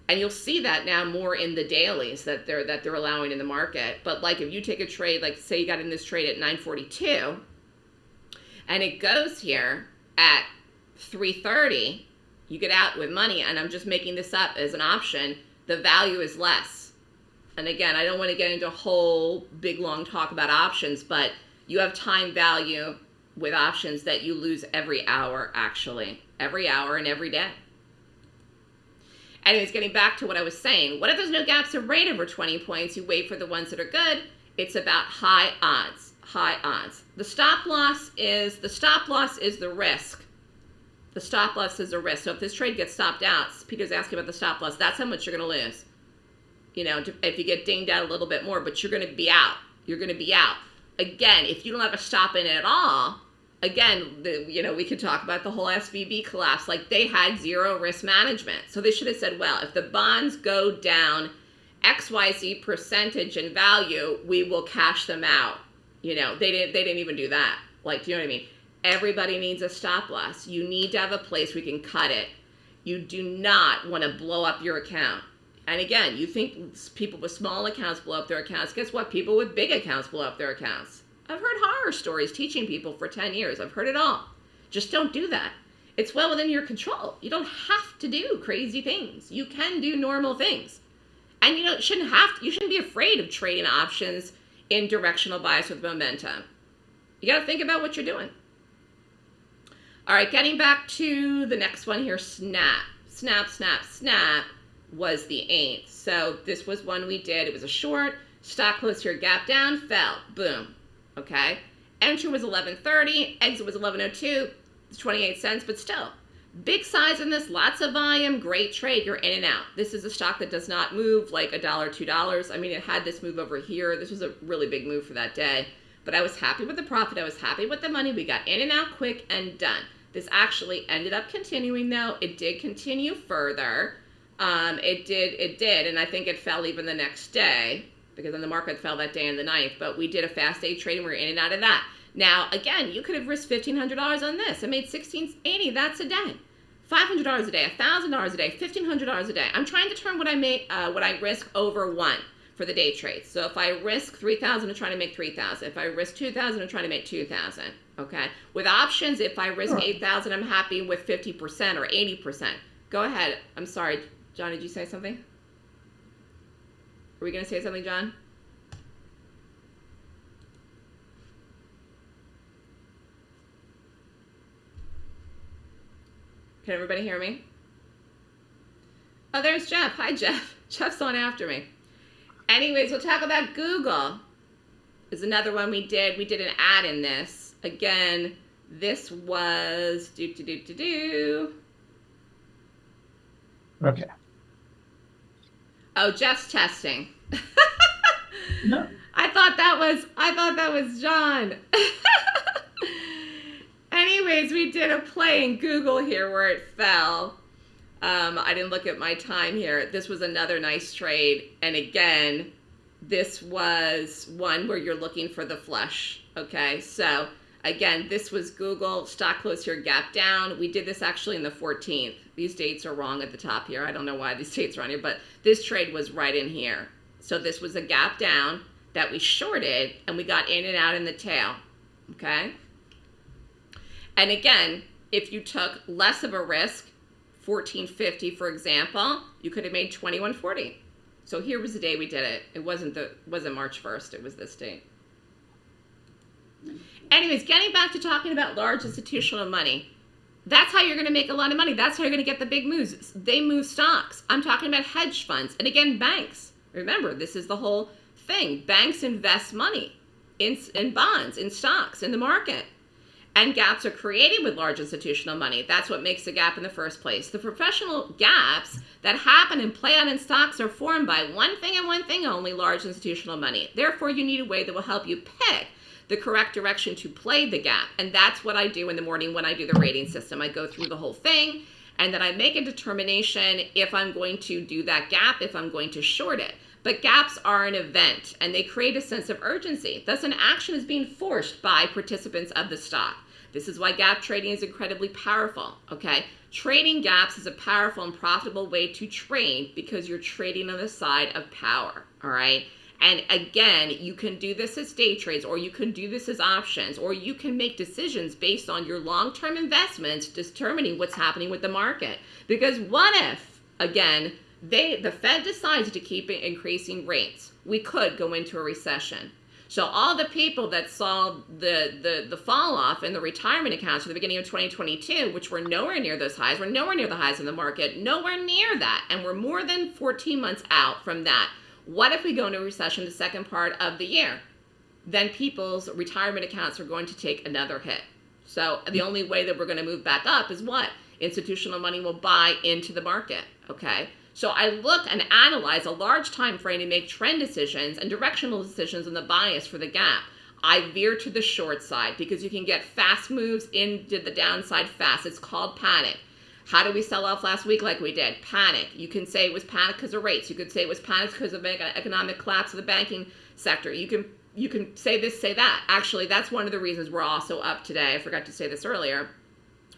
And you'll see that now more in the dailies that they're that they're allowing in the market. But like if you take a trade, like say you got in this trade at 942, and it goes here at 330, you get out with money, and I'm just making this up as an option, the value is less. And again, I don't want to get into a whole big long talk about options, but you have time value with options that you lose every hour actually, every hour and every day. Anyways, getting back to what I was saying, what if there's no gaps of rate over 20 points? You wait for the ones that are good. It's about high odds, high odds. The stop loss is the stop loss is the risk. The stop loss is a risk. So if this trade gets stopped out, Peter's asking about the stop loss. That's how much you're going to lose. You know, if you get dinged out a little bit more, but you're going to be out. You're going to be out. Again, if you don't have a stop in it at all, again, the, you know, we could talk about the whole SVB collapse. Like they had zero risk management. So they should have said, well, if the bonds go down XYZ percentage in value, we will cash them out. You know, they didn't, they didn't even do that. Like, do you know what I mean? Everybody needs a stop loss. You need to have a place we can cut it. You do not want to blow up your account. And again, you think people with small accounts blow up their accounts. Guess what? People with big accounts blow up their accounts. I've heard horror stories teaching people for 10 years. I've heard it all. Just don't do that. It's well within your control. You don't have to do crazy things. You can do normal things. And you know, shouldn't have to, you shouldn't be afraid of trading options in directional bias with momentum. You got to think about what you're doing. All right, getting back to the next one here, snap. Snap, snap, snap was the eighth. So this was one we did. It was a short. Stock close here, gap down, fell. Boom okay? Entry was 11.30, exit was 11.02, it's 28 cents, but still, big size in this, lots of volume, great trade, you're in and out. This is a stock that does not move like a dollar, two dollars. I mean, it had this move over here. This was a really big move for that day, but I was happy with the profit. I was happy with the money. We got in and out quick and done. This actually ended up continuing though. It did continue further. Um, it did, it did, and I think it fell even the next day because then the market fell that day in the ninth. But we did a fast day trade and we are in and out of that. Now, again, you could have risked $1,500 on this. I made 1680 That's a day. $500 a day, $1,000 a day, $1,500 a day. I'm trying to turn what I make, uh, what I risk over one for the day trade. So if I risk 3,000, I'm trying to make 3,000. If I risk 2,000, I'm trying to make 2,000. Okay. With options, if I risk 8,000, I'm happy with 50% or 80%. Go ahead. I'm sorry. John, did you say something? Are we going to say something, John? Can everybody hear me? Oh, there's Jeff. Hi, Jeff. [LAUGHS] Jeff's on after me. Anyways, we'll talk about Google. Is another one we did. We did an ad in this. Again, this was do do do do do. Okay. Oh, Jeff's testing. no. [LAUGHS] I thought that was I thought that was John. [LAUGHS] Anyways, we did a play in Google here where it fell. Um, I didn't look at my time here. This was another nice trade. And again, this was one where you're looking for the flush. Okay, so again, this was Google. Stock close here, gap down. We did this actually in the 14th. These dates are wrong at the top here. I don't know why these [LAUGHS] dates are on here, but this trade was right in here. So this was a gap down that we shorted and we got in and out in the tail. Okay. And again, if you took less of a risk, 1450 for example, you could have made 2140. So here was the day we did it. It wasn't the wasn't March 1st, it was this date. Anyways, getting back to talking about large institutional money. That's how you're going to make a lot of money. That's how you're going to get the big moves. They move stocks. I'm talking about hedge funds. And again, banks. Remember, this is the whole thing. Banks invest money in, in bonds, in stocks, in the market. And gaps are created with large institutional money. That's what makes a gap in the first place. The professional gaps that happen and play out in stocks are formed by one thing and one thing only, large institutional money. Therefore, you need a way that will help you pick the correct direction to play the gap. And that's what I do in the morning when I do the rating system. I go through the whole thing and then I make a determination if I'm going to do that gap, if I'm going to short it. But gaps are an event and they create a sense of urgency. Thus, an action is being forced by participants of the stock. This is why gap trading is incredibly powerful, okay? Trading gaps is a powerful and profitable way to trade because you're trading on the side of power, all right? And again, you can do this as day trades, or you can do this as options, or you can make decisions based on your long term investments, determining what's happening with the market. Because what if, again, they the Fed decides to keep increasing rates? We could go into a recession. So all the people that saw the, the, the fall off in the retirement accounts at the beginning of 2022, which were nowhere near those highs, were nowhere near the highs in the market, nowhere near that. And we're more than 14 months out from that. What if we go into a recession the second part of the year? Then people's retirement accounts are going to take another hit. So the only way that we're going to move back up is what? Institutional money will buy into the market, okay? So I look and analyze a large time frame to make trend decisions and directional decisions on the bias for the gap. I veer to the short side because you can get fast moves into the downside fast. It's called panic. How did we sell off last week like we did? Panic. You can say it was panic because of rates. You could say it was panic because of economic collapse of the banking sector. You can you can say this, say that. Actually, that's one of the reasons we're also up today. I forgot to say this earlier.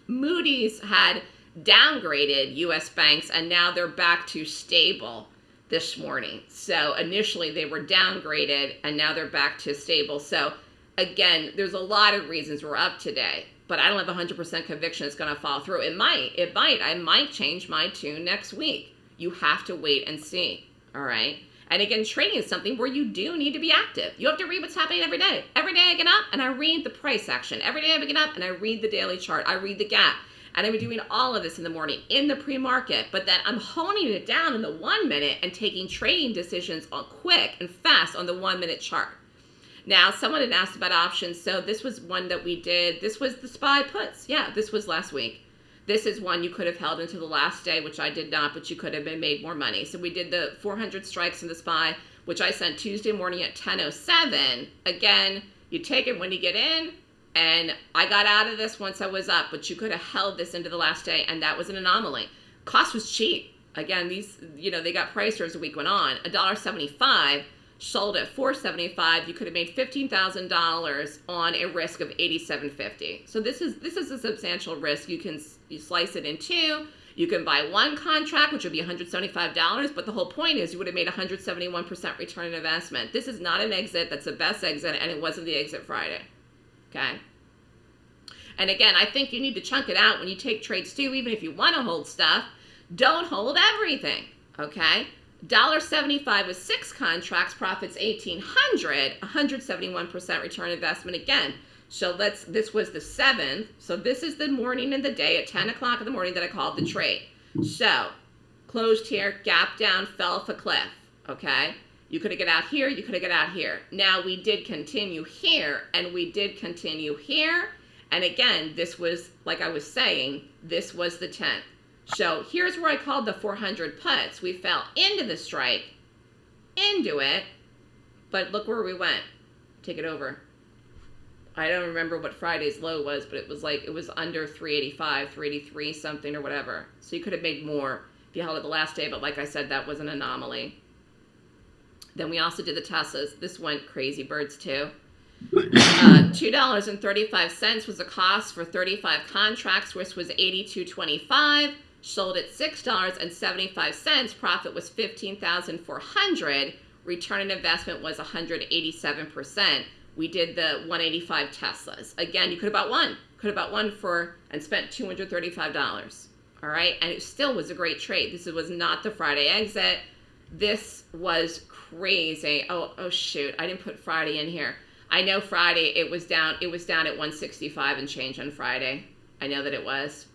Moody's had downgraded US banks and now they're back to stable this morning. So initially they were downgraded and now they're back to stable. So again, there's a lot of reasons we're up today but I don't have 100% conviction it's going to fall through. It might. It might. I might change my tune next week. You have to wait and see. All right. And again, trading is something where you do need to be active. You have to read what's happening every day. Every day I get up and I read the price action. Every day I get up and I read the daily chart. I read the gap. And I'm doing all of this in the morning in the pre-market, but then I'm honing it down in the one minute and taking trading decisions on quick and fast on the one minute chart. Now, someone had asked about options. So this was one that we did. This was the SPY puts. Yeah, this was last week. This is one you could have held until the last day, which I did not, but you could have been made more money. So we did the 400 strikes in the SPY, which I sent Tuesday morning at 10.07. Again, you take it when you get in, and I got out of this once I was up, but you could have held this into the last day, and that was an anomaly. Cost was cheap. Again, these, you know, they got priced as the week went on. $1.75 sold at 475 you could have made $15,000 on a risk of 8750 so this is this is a substantial risk you can you slice it in two you can buy one contract which would be $175 but the whole point is you would have made 171% return on investment this is not an exit that's the best exit and it wasn't the exit Friday okay and again I think you need to chunk it out when you take trades too even if you want to hold stuff don't hold everything okay $1.75 with six contracts, profits 1800 171% return investment again. So let's, this was the seventh. So this is the morning and the day at 10 o'clock in the morning that I called the trade. So closed here, gap down, fell off a cliff, okay? You could have got out here, you could have got out here. Now we did continue here and we did continue here. And again, this was, like I was saying, this was the 10th. So here's where I called the 400 puts. We fell into the strike, into it, but look where we went. Take it over. I don't remember what Friday's low was, but it was like, it was under 385, 383 something or whatever. So you could have made more if you held it the last day, but like I said, that was an anomaly. Then we also did the Teslas. This went crazy birds too. Uh, $2.35 was the cost for 35 contracts, which was 82.25 sold at $6.75. Profit was 15400 Return on investment was 187%. We did the 185 Teslas. Again, you could have bought one. Could have bought one for and spent $235. All right. And it still was a great trade. This was not the Friday exit. This was crazy. Oh, oh shoot. I didn't put Friday in here. I know Friday it was down it was down at 165 and change on Friday. I know that it was.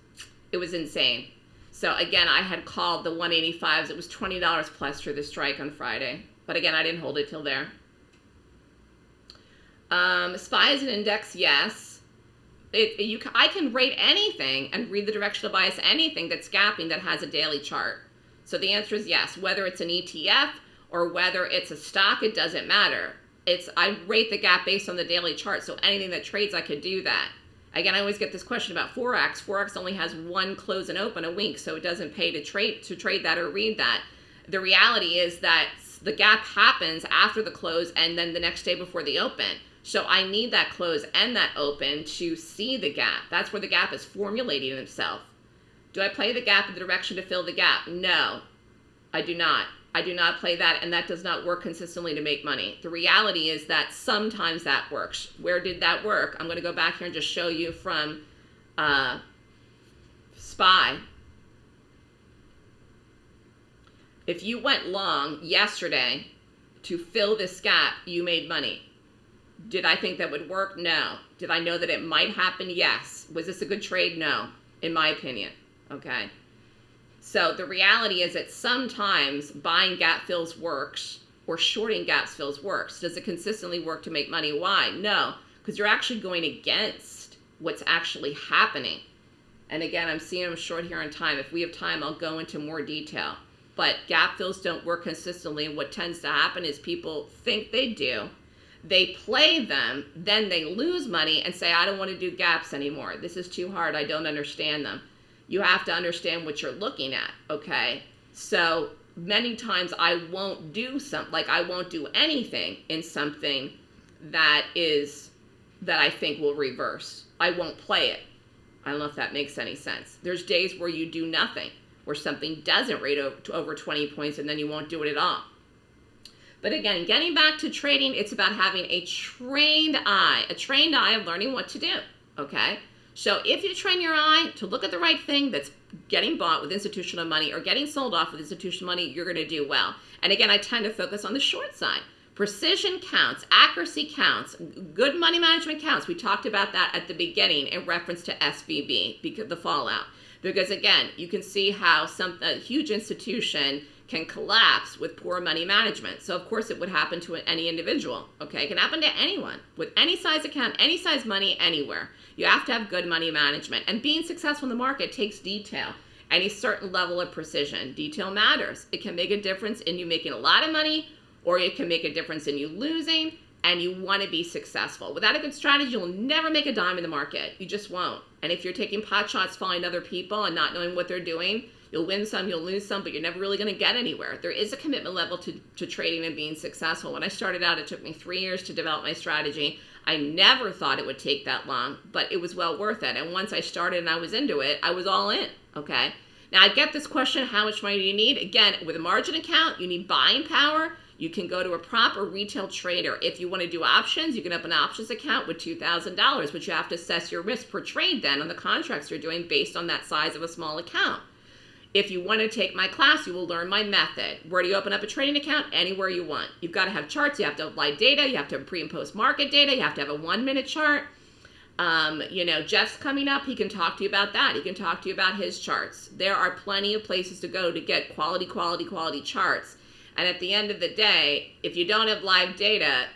It was insane. So again, I had called the 185s. It was $20 plus for the strike on Friday. But again, I didn't hold it till there. Um, SPY is an index, yes. It, you, I can rate anything and read the directional bias anything that's gapping that has a daily chart. So the answer is yes. Whether it's an ETF or whether it's a stock, it doesn't matter. It's I rate the gap based on the daily chart. So anything that trades, I could do that. Again, I always get this question about forex. Forex only has one close and open a week, so it doesn't pay to trade to trade that or read that. The reality is that the gap happens after the close and then the next day before the open. So I need that close and that open to see the gap. That's where the gap is formulating itself. Do I play the gap in the direction to fill the gap? No, I do not. I do not play that, and that does not work consistently to make money. The reality is that sometimes that works. Where did that work? I'm going to go back here and just show you from uh, SPY. If you went long yesterday to fill this gap, you made money. Did I think that would work? No. Did I know that it might happen? Yes. Was this a good trade? No, in my opinion. Okay. So the reality is that sometimes buying gap fills works or shorting gap fills works. Does it consistently work to make money? Why? No, because you're actually going against what's actually happening. And again, I'm seeing them short here on time. If we have time, I'll go into more detail. But gap fills don't work consistently. And what tends to happen is people think they do. They play them, then they lose money and say, I don't want to do gaps anymore. This is too hard. I don't understand them you have to understand what you're looking at, okay? So many times I won't do some like I won't do anything in something that is that I think will reverse. I won't play it. I don't know if that makes any sense. There's days where you do nothing, where something doesn't rate over 20 points and then you won't do it at all. But again, getting back to trading, it's about having a trained eye, a trained eye of learning what to do, okay? So if you train your eye to look at the right thing that's getting bought with institutional money or getting sold off with institutional money, you're going to do well. And again, I tend to focus on the short side. Precision counts, accuracy counts, good money management counts. We talked about that at the beginning in reference to SVB, because the fallout. Because again, you can see how some a huge institution can collapse with poor money management. So of course it would happen to any individual. Okay, it can happen to anyone with any size account, any size money, anywhere. You have to have good money management. And being successful in the market takes detail and a certain level of precision. Detail matters. It can make a difference in you making a lot of money or it can make a difference in you losing and you want to be successful. Without a good strategy, you'll never make a dime in the market. You just won't. And if you're taking pot shots following other people and not knowing what they're doing, you'll win some, you'll lose some, but you're never really going to get anywhere. There is a commitment level to, to trading and being successful. When I started out, it took me three years to develop my strategy. I never thought it would take that long, but it was well worth it. And once I started and I was into it, I was all in. Okay. Now I get this question, how much money do you need? Again, with a margin account, you need buying power. You can go to a proper retail trader. If you want to do options, you can open an options account with $2,000, but you have to assess your risk per trade then on the contracts you're doing based on that size of a small account. If you want to take my class, you will learn my method. Where do you open up a trading account? Anywhere you want. You've got to have charts. You have to apply data. You have to have pre and post market data. You have to have a one minute chart. Um, you know, Jeff's coming up. He can talk to you about that. He can talk to you about his charts. There are plenty of places to go to get quality, quality, quality charts. And at the end of the day, if you don't have live data,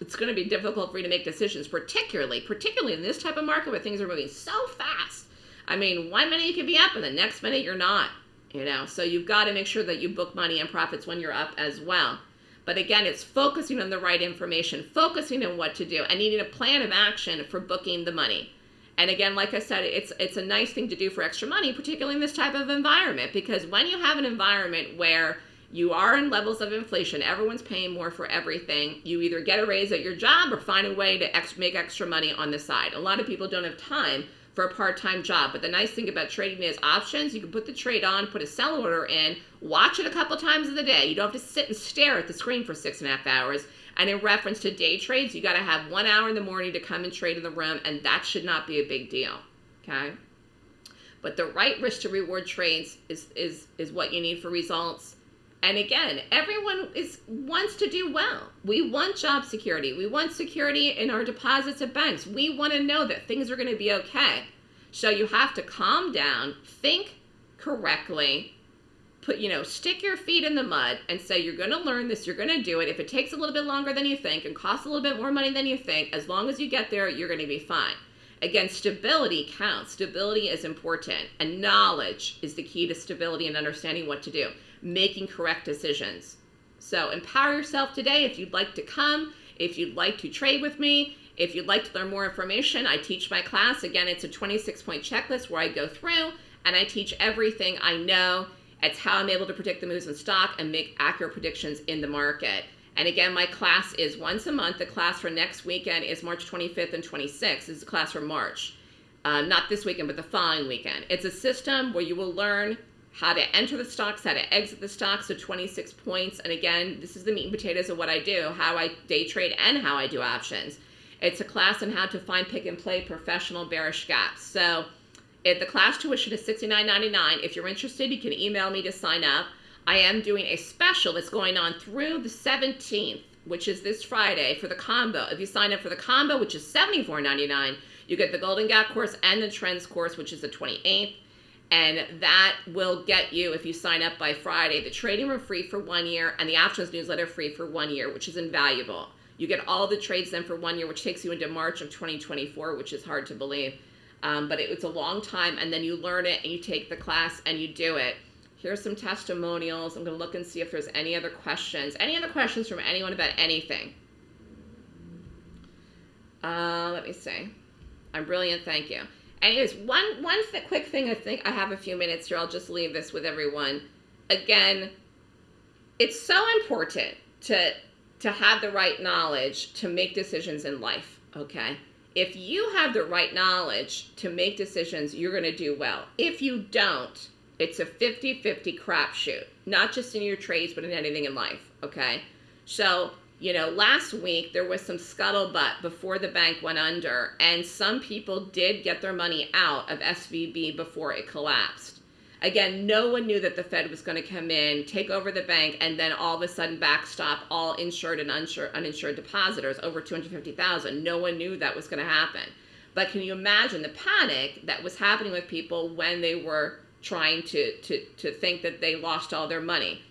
it's going to be difficult for you to make decisions, particularly, particularly in this type of market where things are moving so fast. I mean, one minute you could be up and the next minute you're not, you know. So you've got to make sure that you book money and profits when you're up as well. But again, it's focusing on the right information, focusing on what to do, and needing a plan of action for booking the money. And again, like I said, it's it's a nice thing to do for extra money, particularly in this type of environment, because when you have an environment where you are in levels of inflation, everyone's paying more for everything. You either get a raise at your job or find a way to ex- make extra money on the side. A lot of people don't have time for a part-time job. But the nice thing about trading is options. You can put the trade on, put a sell order in, watch it a couple times of the day. You don't have to sit and stare at the screen for six and a half hours. And in reference to day trades, you got to have one hour in the morning to come and trade in the room, and that should not be a big deal. Okay. But the right risk to reward trades is is is what you need for results. And again, everyone is wants to do well. We want job security. We want security in our deposits at banks. We want to know that things are going to be okay. So you have to calm down, think correctly, put, you know, stick your feet in the mud and say you're going to learn this, you're going to do it. If it takes a little bit longer than you think and costs a little bit more money than you think, as long as you get there, you're going to be fine. Again, stability counts. Stability is important, and knowledge is the key to stability and understanding what to do making correct decisions. So empower yourself today if you'd like to come. If you'd like to trade with me, if you'd like to learn more information, I teach my class. Again, it's a 26 point checklist where I go through and I teach everything I know. It's how I'm able to predict the moves in stock and make accurate predictions in the market. And again, my class is once a month. The class for next weekend is March 25th and 26th. This is a class for March. Uh, not this weekend, but the following weekend. It's a system where you will learn how to enter the stocks, how to exit the stocks, so 26 points. And again, this is the meat and potatoes of what I do, how I day trade and how I do options. It's a class on how to find, pick, and play professional bearish gaps. So if the class tuition is $69.99. If you're interested, you can email me to sign up. I am doing a special that's going on through the 17th, which is this Friday, for the combo. If you sign up for the combo, which is $74.99, you get the Golden Gap course and the Trends course, which is the 28th. And that will get you, if you sign up by Friday, the trading room free for one year and the options newsletter free for one year, which is invaluable. You get all the trades then for one year, which takes you into March of 2024, which is hard to believe. Um, but it, it's a long time, and then you learn it and you take the class and you do it. Here's some testimonials. I'm going to look and see if there's any other questions. Any other questions from anyone about anything? Uh, let me see. I'm brilliant, thank you. Anyways, one one th- quick thing. I think I have a few minutes here. I'll just leave this with everyone. Again, it's so important to to have the right knowledge to make decisions in life. Okay, if you have the right knowledge to make decisions, you're going to do well. If you don't, it's a 50-50 crapshoot. Not just in your trades, but in anything in life. Okay, so you know, last week there was some scuttlebutt before the bank went under, and some people did get their money out of SVB before it collapsed. Again, no one knew that the Fed was going to come in, take over the bank, and then all of a sudden backstop all insured and uninsured, uninsured depositors over 250,000. No one knew that was going to happen. But can you imagine the panic that was happening with people when they were trying to, to, to think that they lost all their money?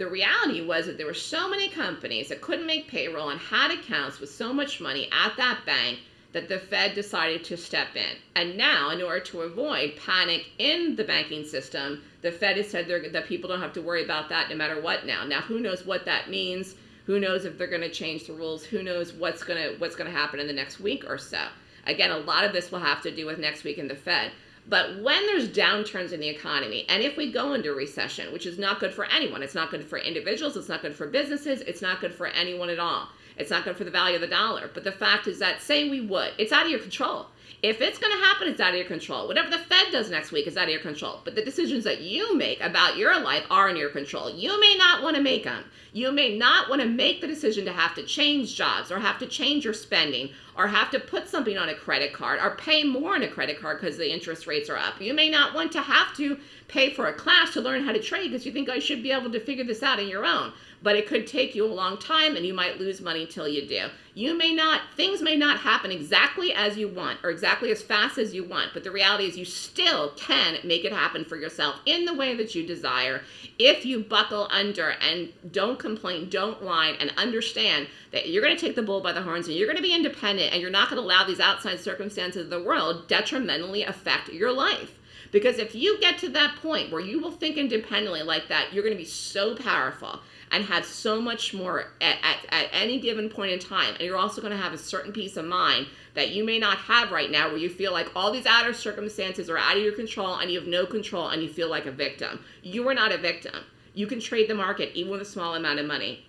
The reality was that there were so many companies that couldn't make payroll and had accounts with so much money at that bank that the Fed decided to step in. And now, in order to avoid panic in the banking system, the Fed has said that people don't have to worry about that no matter what now. Now, who knows what that means? Who knows if they're going to change the rules? Who knows what's going to what's going to happen in the next week or so? Again, a lot of this will have to do with next week in the Fed. But when there's downturns in the economy, and if we go into recession, which is not good for anyone, it's not good for individuals, it's not good for businesses, it's not good for anyone at all. It's not good for the value of the dollar. But the fact is that, say we would, it's out of your control. If it's going to happen, it's out of your control. Whatever the Fed does next week is out of your control. But the decisions that you make about your life are in your control. You may not want to make them. You may not want to make the decision to have to change jobs or have to change your spending or have to put something on a credit card or pay more on a credit card because the interest rates are up. You may not want to have to pay for a class to learn how to trade because you think I should be able to figure this out on your own but it could take you a long time and you might lose money till you do. You may not, things may not happen exactly as you want or exactly as fast as you want, but the reality is you still can make it happen for yourself in the way that you desire if you buckle under and don't complain, don't whine, and understand that you're going to take the bull by the horns and you're going to be independent and you're not going to allow these outside circumstances of the world detrimentally affect your life. Because if you get to that point where you will think independently like that, you're going to be so powerful and have so much more at, at, at any given point in time. And you're also going to have a certain peace of mind that you may not have right now where you feel like all these outer circumstances are out of your control and you have no control and you feel like a victim. You are not a victim. You can trade the market even with a small amount of money.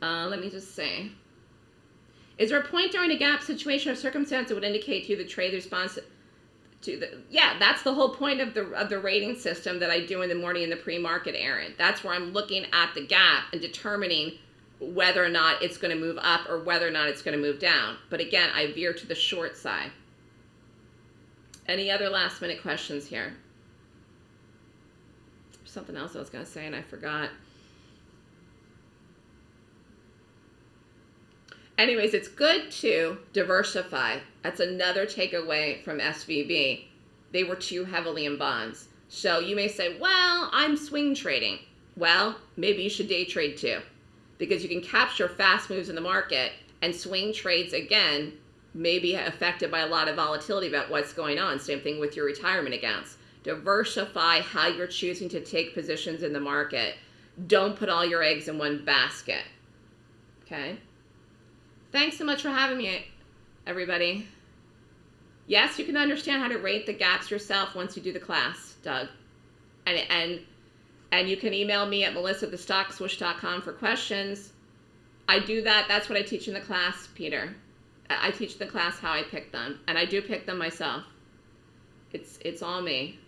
Uh, let me just say. Is there a point during a gap situation or circumstance that would indicate to you the trade response to the yeah that's the whole point of the of the rating system that i do in the morning in the pre-market Aaron. that's where i'm looking at the gap and determining whether or not it's going to move up or whether or not it's going to move down but again i veer to the short side any other last minute questions here something else i was going to say and i forgot anyways, it's good to diversify. That's another takeaway from SVB. They were too heavily in bonds. So you may say, well, I'm swing trading. Well, maybe you should day trade too, because you can capture fast moves in the market and swing trades again may be affected by a lot of volatility about what's going on. Same thing with your retirement accounts. Diversify how you're choosing to take positions in the market. Don't put all your eggs in one basket. Okay? Thanks so much for having me, everybody. Yes, you can understand how to rate the gaps yourself once you do the class, Doug. And and and you can email me at melissa@thestockswoosh.com for questions. I do that. That's what I teach in the class, Peter. I teach the class how I pick them, and I do pick them myself. It's it's all me.